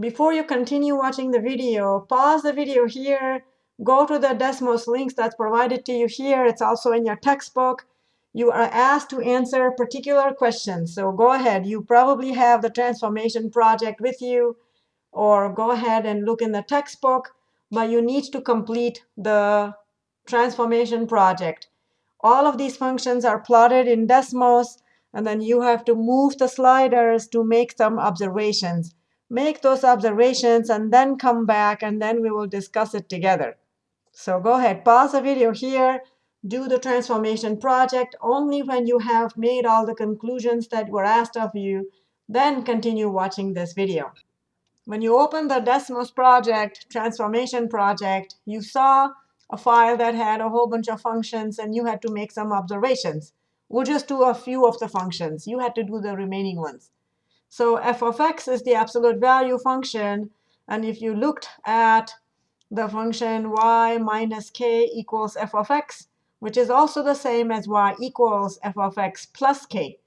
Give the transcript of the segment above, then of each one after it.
Before you continue watching the video, pause the video here, go to the Desmos links that's provided to you here. It's also in your textbook. You are asked to answer particular questions. So go ahead. You probably have the transformation project with you, or go ahead and look in the textbook. But you need to complete the transformation project. All of these functions are plotted in Desmos. And then you have to move the sliders to make some observations make those observations, and then come back, and then we will discuss it together. So go ahead, pause the video here, do the transformation project only when you have made all the conclusions that were asked of you, then continue watching this video. When you open the Desmos project, transformation project, you saw a file that had a whole bunch of functions, and you had to make some observations. We'll just do a few of the functions. You had to do the remaining ones. So f of x is the absolute value function. And if you looked at the function y minus k equals f of x, which is also the same as y equals f of x plus k.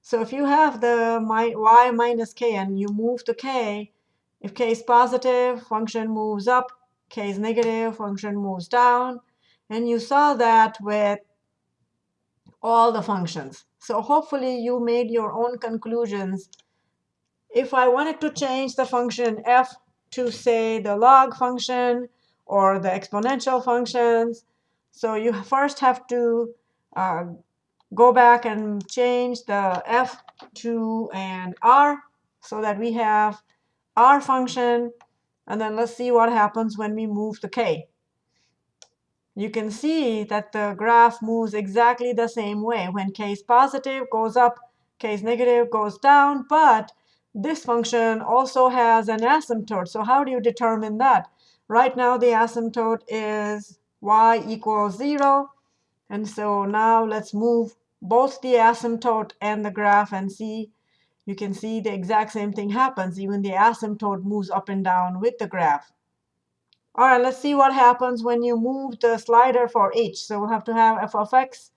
So if you have the y minus k and you move to k, if k is positive, function moves up. k is negative, function moves down. And you saw that with all the functions. So hopefully you made your own conclusions if I wanted to change the function f to, say, the log function or the exponential functions, so you first have to uh, go back and change the f to an r so that we have r function. And then let's see what happens when we move the k. You can see that the graph moves exactly the same way. When k is positive, goes up. k is negative, goes down. But this function also has an asymptote. So how do you determine that? Right now, the asymptote is y equals 0. And so now let's move both the asymptote and the graph and see. You can see the exact same thing happens. Even the asymptote moves up and down with the graph. All right, let's see what happens when you move the slider for h. So we'll have to have f of x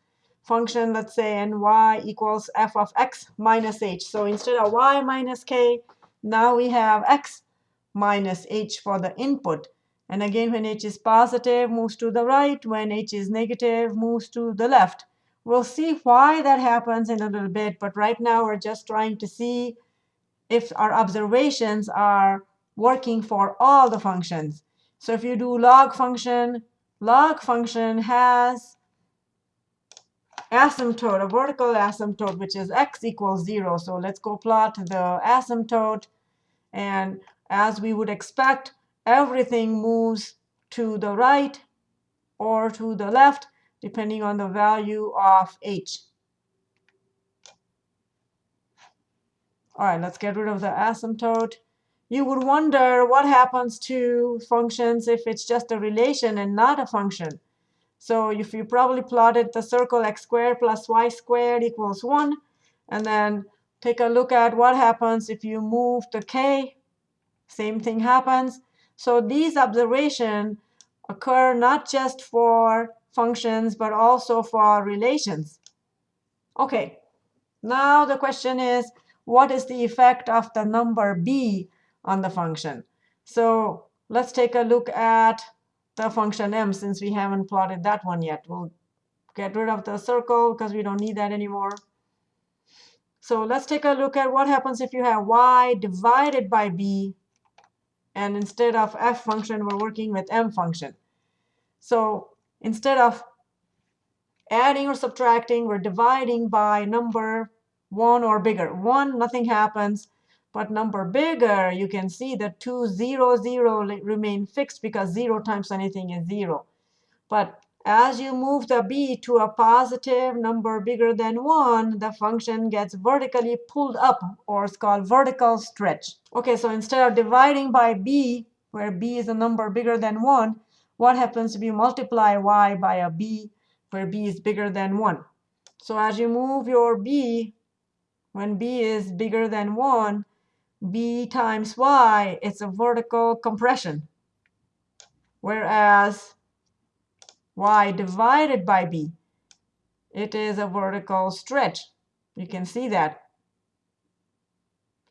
function, let's say, and y equals f of x minus h. So instead of y minus k, now we have x minus h for the input. And again, when h is positive, moves to the right. When h is negative, moves to the left. We'll see why that happens in a little bit. But right now, we're just trying to see if our observations are working for all the functions. So if you do log function, log function has asymptote, a vertical asymptote, which is x equals 0. So let's go plot the asymptote. And as we would expect, everything moves to the right or to the left, depending on the value of h. All right, let's get rid of the asymptote. You would wonder what happens to functions if it's just a relation and not a function. So if you probably plotted the circle x squared plus y squared equals 1, and then take a look at what happens if you move the k, same thing happens. So these observations occur not just for functions, but also for relations. OK, now the question is, what is the effect of the number b on the function? So let's take a look at the function m since we haven't plotted that one yet. We'll get rid of the circle because we don't need that anymore. So let's take a look at what happens if you have y divided by b. And instead of f function, we're working with m function. So instead of adding or subtracting, we're dividing by number 1 or bigger. 1, nothing happens. But number bigger, you can see that 2, 0, 0 remain fixed because 0 times anything is 0. But as you move the b to a positive number bigger than 1, the function gets vertically pulled up, or it's called vertical stretch. OK, so instead of dividing by b, where b is a number bigger than 1, what happens if you multiply y by a b where b is bigger than 1? So as you move your b, when b is bigger than 1, b times y, it's a vertical compression. Whereas y divided by b, it is a vertical stretch. You can see that.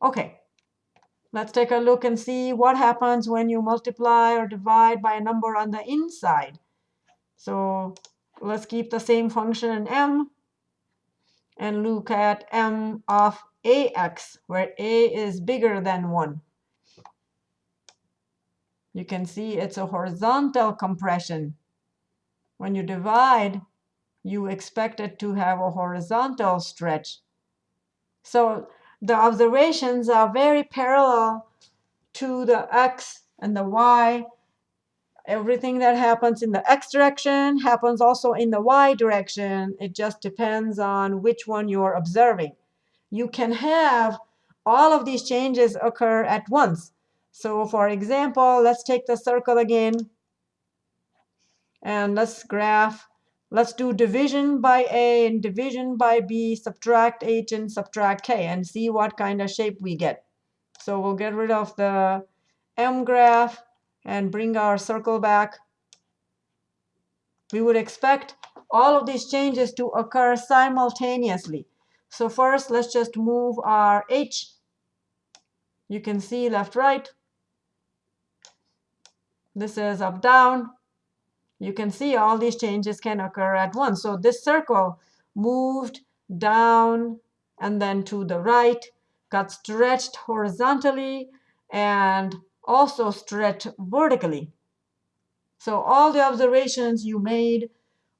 OK. Let's take a look and see what happens when you multiply or divide by a number on the inside. So let's keep the same function m and look at m of ax, where a is bigger than 1. You can see it's a horizontal compression. When you divide, you expect it to have a horizontal stretch. So the observations are very parallel to the x and the y. Everything that happens in the x direction happens also in the y direction. It just depends on which one you're observing. You can have all of these changes occur at once. So for example, let's take the circle again. And let's graph Let's do division by A and division by B, subtract H and subtract K, and see what kind of shape we get. So we'll get rid of the M graph and bring our circle back. We would expect all of these changes to occur simultaneously. So first, let's just move our H. You can see left, right. This is up, down you can see all these changes can occur at once. So this circle moved down and then to the right, got stretched horizontally, and also stretched vertically. So all the observations you made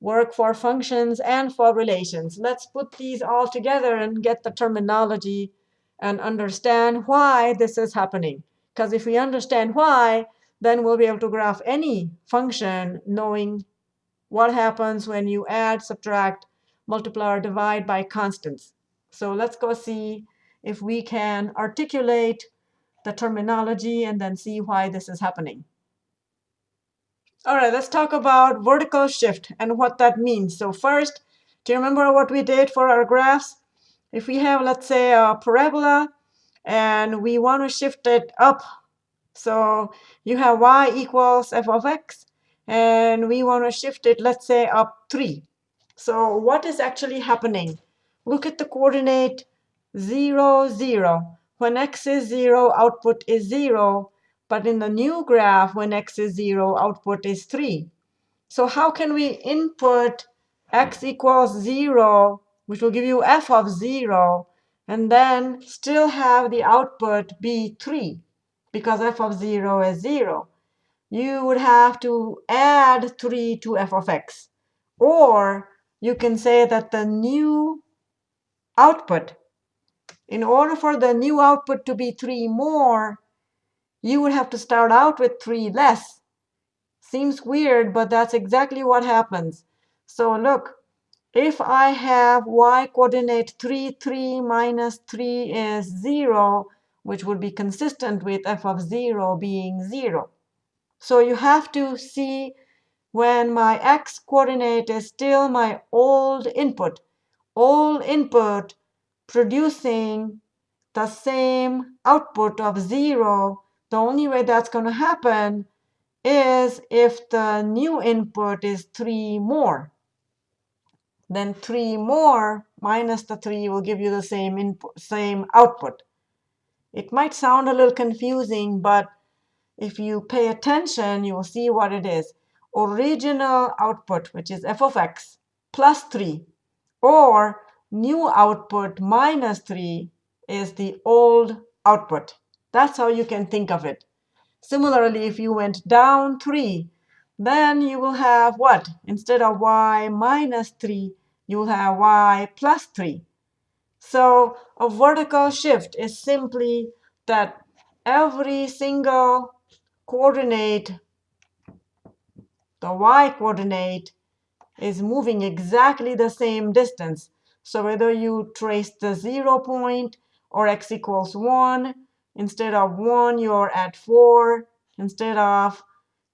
work for functions and for relations. Let's put these all together and get the terminology and understand why this is happening. Because if we understand why, then we'll be able to graph any function knowing what happens when you add, subtract, multiply, or divide by constants. So let's go see if we can articulate the terminology and then see why this is happening. All right, let's talk about vertical shift and what that means. So first, do you remember what we did for our graphs? If we have, let's say, a parabola, and we want to shift it up so you have y equals f of x, and we want to shift it, let's say, up 3. So what is actually happening? Look at the coordinate 0, 0. When x is 0, output is 0. But in the new graph, when x is 0, output is 3. So how can we input x equals 0, which will give you f of 0, and then still have the output be 3? because f of 0 is 0, you would have to add 3 to f of x. Or you can say that the new output, in order for the new output to be 3 more, you would have to start out with 3 less. Seems weird, but that's exactly what happens. So look, if I have y coordinate 3, 3 minus 3 is 0, which would be consistent with f of 0 being 0. So you have to see when my x coordinate is still my old input, old input producing the same output of 0, the only way that's going to happen is if the new input is 3 more. Then 3 more minus the 3 will give you the same input, same output. It might sound a little confusing, but if you pay attention, you will see what it is. Original output, which is f of x, plus 3, or new output minus 3 is the old output. That's how you can think of it. Similarly, if you went down 3, then you will have what? Instead of y minus 3, you will have y plus 3. So a vertical shift is simply that every single coordinate, the y coordinate, is moving exactly the same distance. So whether you trace the 0 point or x equals 1, instead of 1, you're at 4. Instead of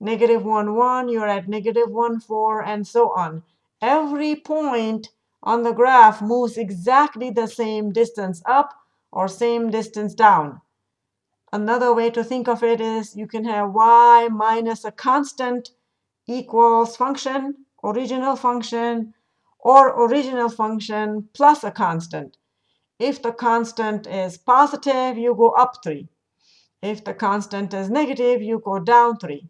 negative 1, 1, you're at negative 1, 4, and so on. Every point on the graph moves exactly the same distance up or same distance down. Another way to think of it is you can have y minus a constant equals function, original function, or original function plus a constant. If the constant is positive, you go up 3. If the constant is negative, you go down 3.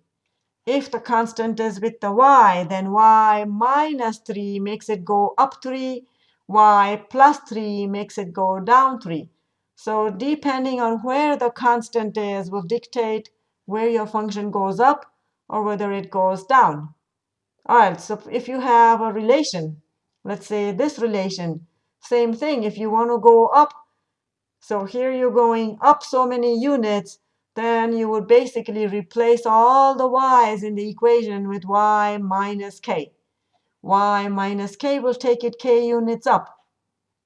If the constant is with the y, then y minus 3 makes it go up 3. y plus 3 makes it go down 3. So depending on where the constant is will dictate where your function goes up or whether it goes down. All right, so if you have a relation, let's say this relation, same thing. If you want to go up, so here you're going up so many units, then you would basically replace all the y's in the equation with y minus k. y minus k will take it k units up.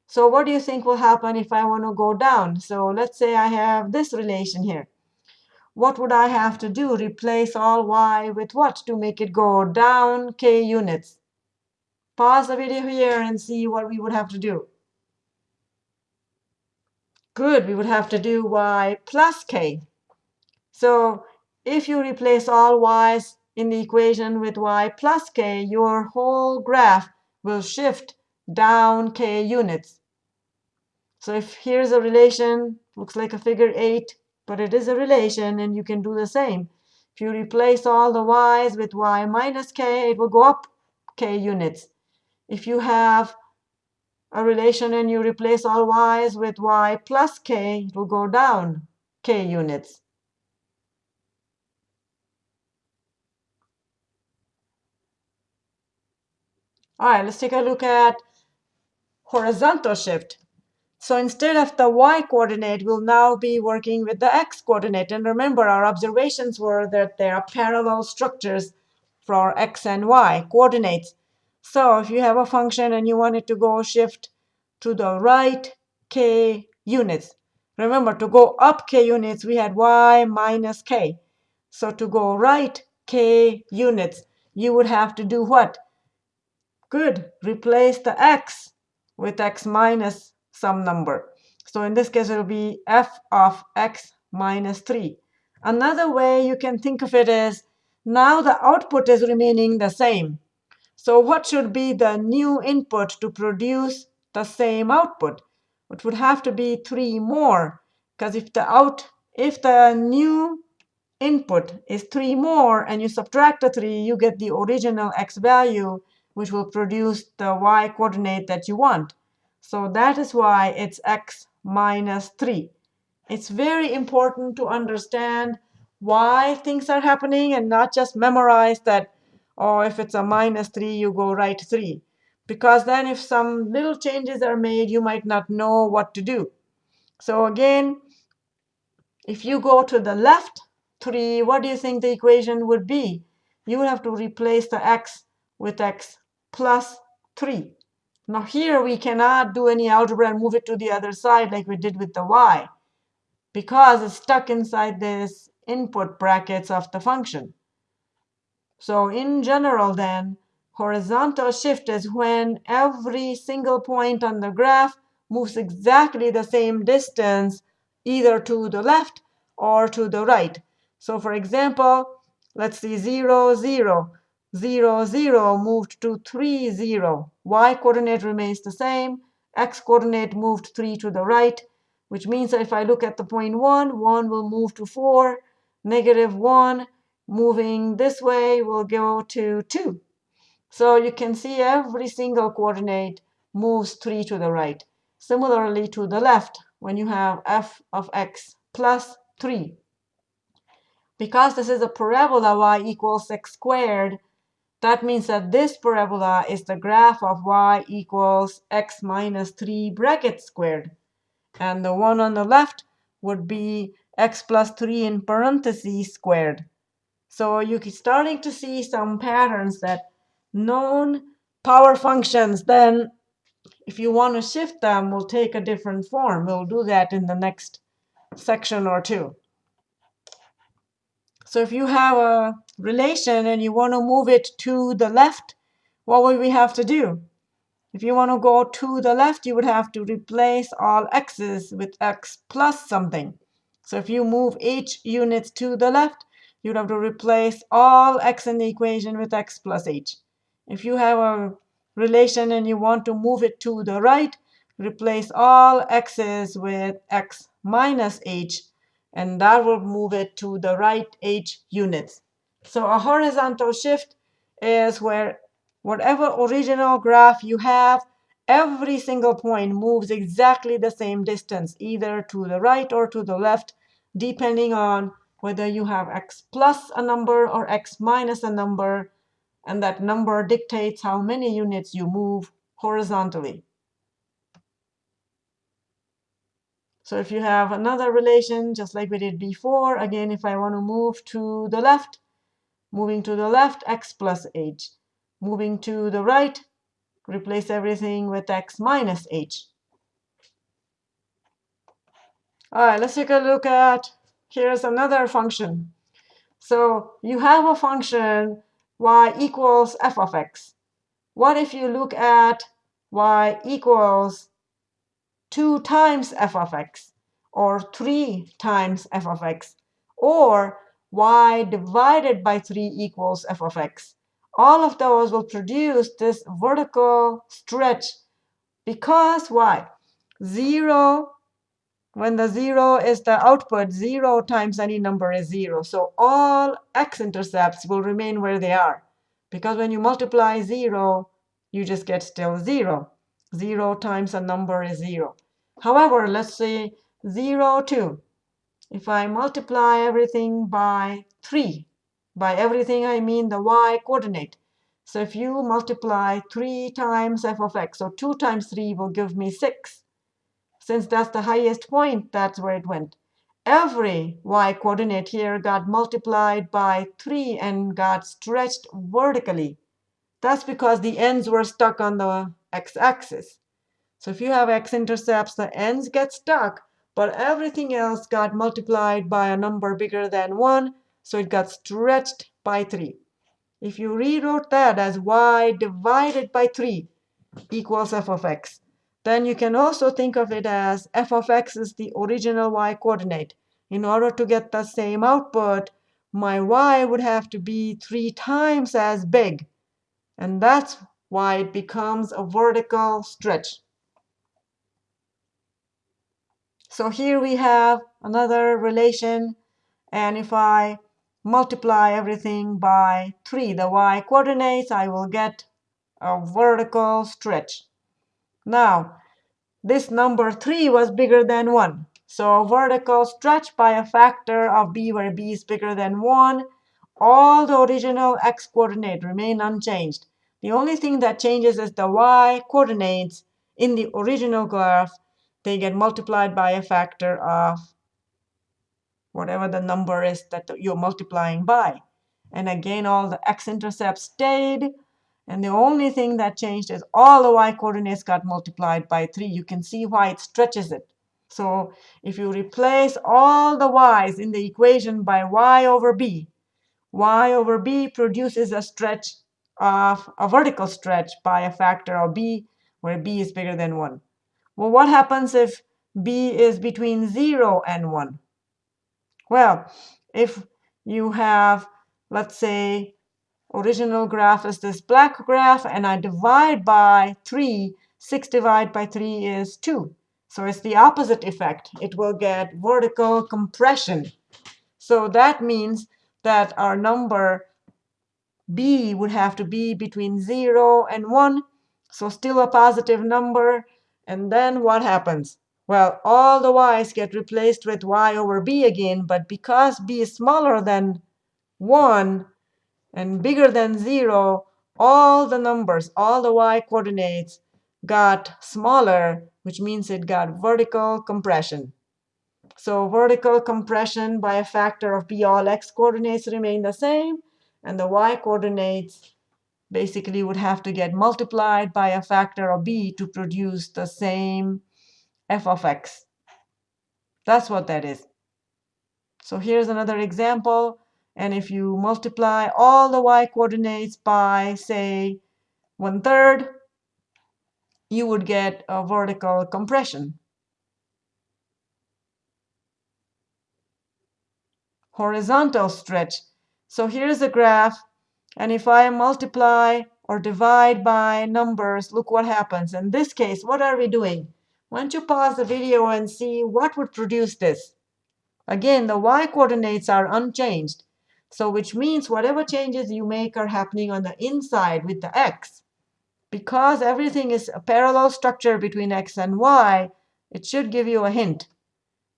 So what do you think will happen if I want to go down? So let's say I have this relation here. What would I have to do? Replace all y with what to make it go down k units? Pause the video here and see what we would have to do. Good, we would have to do y plus k. So if you replace all y's in the equation with y plus k, your whole graph will shift down k units. So if here's a relation, looks like a figure 8, but it is a relation, and you can do the same. If you replace all the y's with y minus k, it will go up k units. If you have a relation and you replace all y's with y plus k, it will go down k units. All right, let's take a look at horizontal shift. So instead of the y coordinate, we'll now be working with the x coordinate. And remember, our observations were that there are parallel structures for x and y coordinates. So if you have a function and you want it to go shift to the right k units, remember to go up k units, we had y minus k. So to go right k units, you would have to do what? Good. Replace the x with x minus some number. So in this case, it will be f of x minus 3. Another way you can think of it is now the output is remaining the same. So what should be the new input to produce the same output? It would have to be 3 more, because if the out if the new input is 3 more and you subtract the 3, you get the original x value which will produce the y coordinate that you want. So that is why it's x minus 3. It's very important to understand why things are happening and not just memorize that, oh, if it's a minus 3, you go right 3. Because then if some little changes are made, you might not know what to do. So again, if you go to the left 3, what do you think the equation would be? You would have to replace the x with x plus 3. Now here we cannot do any algebra and move it to the other side like we did with the y because it's stuck inside this input brackets of the function. So in general then, horizontal shift is when every single point on the graph moves exactly the same distance either to the left or to the right. So for example, let's see 0, 0. 0, 0 moved to 3, 0. Y coordinate remains the same. X coordinate moved 3 to the right, which means that if I look at the point 1, 1 will move to 4. Negative 1 moving this way will go to 2. So you can see every single coordinate moves 3 to the right. Similarly to the left, when you have f of x plus 3. Because this is a parabola y equals x squared, that means that this parabola is the graph of y equals x minus 3 bracket squared. And the one on the left would be x plus 3 in parentheses squared. So you're starting to see some patterns that known power functions, then if you want to shift them, will take a different form. We'll do that in the next section or two. So if you have a relation and you want to move it to the left, what would we have to do? If you want to go to the left, you would have to replace all x's with x plus something. So if you move h units to the left, you'd have to replace all x in the equation with x plus h. If you have a relation and you want to move it to the right, replace all x's with x minus h and that will move it to the right h units. So a horizontal shift is where whatever original graph you have, every single point moves exactly the same distance, either to the right or to the left, depending on whether you have x plus a number or x minus a number, and that number dictates how many units you move horizontally. So if you have another relation, just like we did before, again, if I want to move to the left, moving to the left, x plus h. Moving to the right, replace everything with x minus h. All right, let's take a look at, here's another function. So you have a function y equals f of x. What if you look at y equals 2 times f of x, or 3 times f of x, or y divided by 3 equals f of x. All of those will produce this vertical stretch because why? 0, when the 0 is the output, 0 times any number is 0. So all x-intercepts will remain where they are. Because when you multiply 0, you just get still 0. 0 times a number is 0. However, let's say 0, 2. If I multiply everything by 3, by everything I mean the y coordinate. So if you multiply 3 times f of x, so 2 times 3 will give me 6. Since that's the highest point, that's where it went. Every y coordinate here got multiplied by 3 and got stretched vertically. That's because the ends were stuck on the x-axis. So if you have x-intercepts, the ends get stuck, but everything else got multiplied by a number bigger than 1, so it got stretched by 3. If you rewrote that as y divided by 3 equals f of x, then you can also think of it as f of x is the original y coordinate. In order to get the same output, my y would have to be 3 times as big. And that's why it becomes a vertical stretch. So here we have another relation. And if I multiply everything by 3, the y coordinates, I will get a vertical stretch. Now, this number 3 was bigger than 1. So vertical stretch by a factor of b where b is bigger than 1. All the original x coordinate remain unchanged. The only thing that changes is the y coordinates in the original graph. They get multiplied by a factor of whatever the number is that you're multiplying by. And again, all the x-intercepts stayed. And the only thing that changed is all the y coordinates got multiplied by 3. You can see why it stretches it. So if you replace all the y's in the equation by y over b, y over b produces a stretch of a vertical stretch by a factor of b, where b is bigger than 1. Well, what happens if b is between 0 and 1? Well, if you have, let's say, original graph is this black graph, and I divide by 3, 6 divided by 3 is 2. So it's the opposite effect. It will get vertical compression. So that means that our number b would have to be between 0 and 1, so still a positive number. And then what happens? Well, all the y's get replaced with y over b again, but because b is smaller than 1 and bigger than 0, all the numbers, all the y coordinates got smaller, which means it got vertical compression. So vertical compression by a factor of b, all x coordinates remain the same, and the y coordinates basically would have to get multiplied by a factor of b to produce the same f of x. That's what that is. So here's another example. And if you multiply all the y coordinates by, say, one third, you would get a vertical compression. Horizontal stretch. So here's a graph. And if I multiply or divide by numbers, look what happens. In this case, what are we doing? Why don't you pause the video and see what would produce this? Again, the y coordinates are unchanged. So which means whatever changes you make are happening on the inside with the x. Because everything is a parallel structure between x and y, it should give you a hint.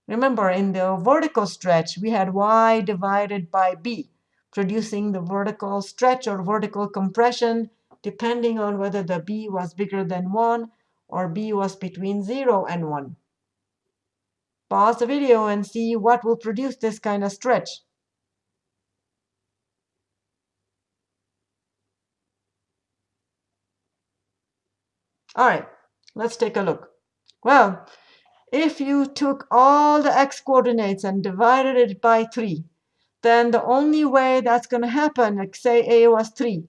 Remember, in the vertical stretch, we had y divided by b, producing the vertical stretch or vertical compression, depending on whether the b was bigger than 1 or b was between 0 and 1. Pause the video and see what will produce this kind of stretch. All right, let's take a look. Well, if you took all the x coordinates and divided it by 3, then the only way that's going to happen, like say a was 3,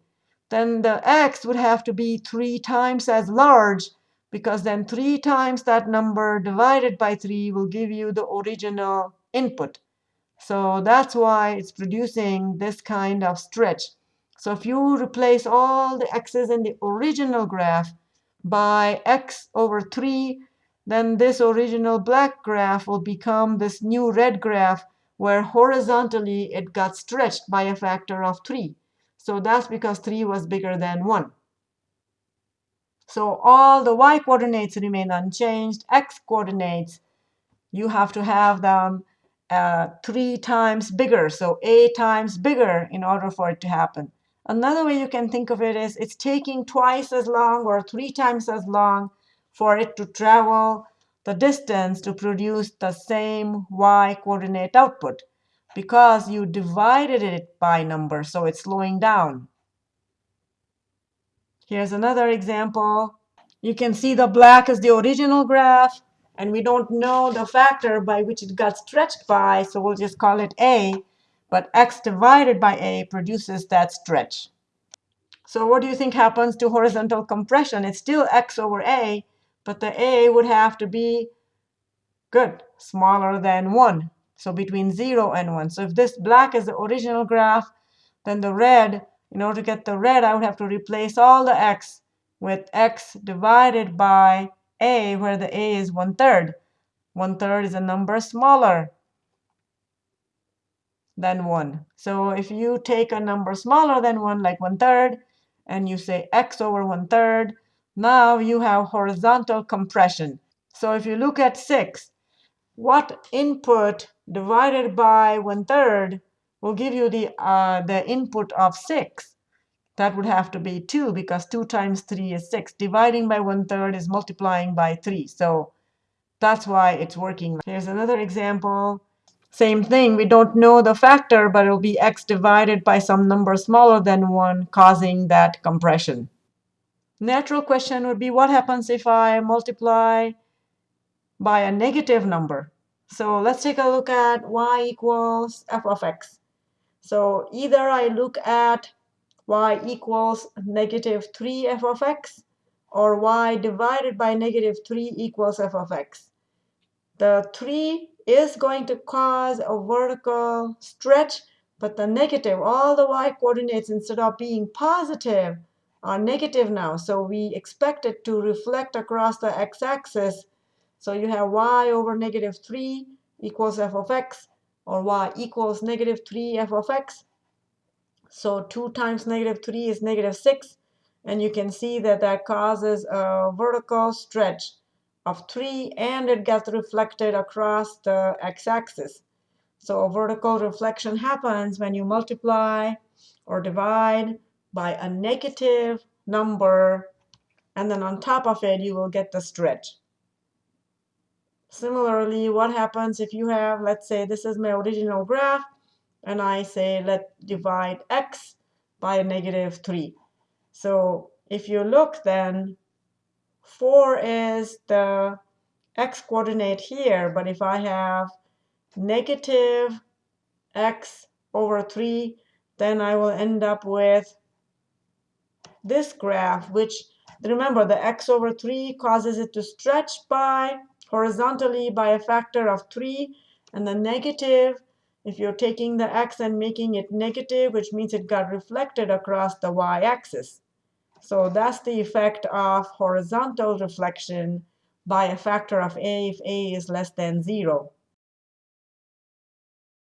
then the x would have to be 3 times as large, because then 3 times that number divided by 3 will give you the original input. So that's why it's producing this kind of stretch. So if you replace all the x's in the original graph by x over 3, then this original black graph will become this new red graph where horizontally it got stretched by a factor of 3. So that's because 3 was bigger than 1. So all the y coordinates remain unchanged. x coordinates, you have to have them uh, 3 times bigger, so a times bigger in order for it to happen. Another way you can think of it is it's taking twice as long or three times as long for it to travel the distance to produce the same y coordinate output because you divided it by number, so it's slowing down. Here's another example. You can see the black is the original graph, and we don't know the factor by which it got stretched by, so we'll just call it a. But x divided by a produces that stretch. So what do you think happens to horizontal compression? It's still x over a, but the a would have to be good, smaller than 1. So between 0 and 1. So if this black is the original graph, then the red, in order to get the red, I would have to replace all the x with x divided by a, where the a is 1 third. 1 third is a number smaller than 1. So if you take a number smaller than 1, like 1 third, and you say x over 1 third, now you have horizontal compression. So if you look at 6, what input divided by 1 third will give you the, uh, the input of 6? That would have to be 2 because 2 times 3 is 6. Dividing by 1 third is multiplying by 3. So that's why it's working. Here's another example. Same thing, we don't know the factor, but it'll be x divided by some number smaller than 1, causing that compression. Natural question would be, what happens if I multiply by a negative number? So let's take a look at y equals f of x. So either I look at y equals negative 3 f of x, or y divided by negative 3 equals f of x. The 3 is going to cause a vertical stretch, but the negative, all the y coordinates, instead of being positive, are negative now. So we expect it to reflect across the x-axis. So you have y over negative 3 equals f of x, or y equals negative 3 f of x. So 2 times negative 3 is negative 6. And you can see that that causes a vertical stretch of 3, and it gets reflected across the x-axis. So a vertical reflection happens when you multiply or divide by a negative number, and then on top of it, you will get the stretch. Similarly, what happens if you have, let's say this is my original graph, and I say let divide x by a negative 3. So if you look then, 4 is the x coordinate here, but if I have negative x over 3, then I will end up with this graph, which remember the x over 3 causes it to stretch by horizontally by a factor of 3. And the negative, if you're taking the x and making it negative, which means it got reflected across the y-axis. So that's the effect of horizontal reflection by a factor of a if a is less than 0.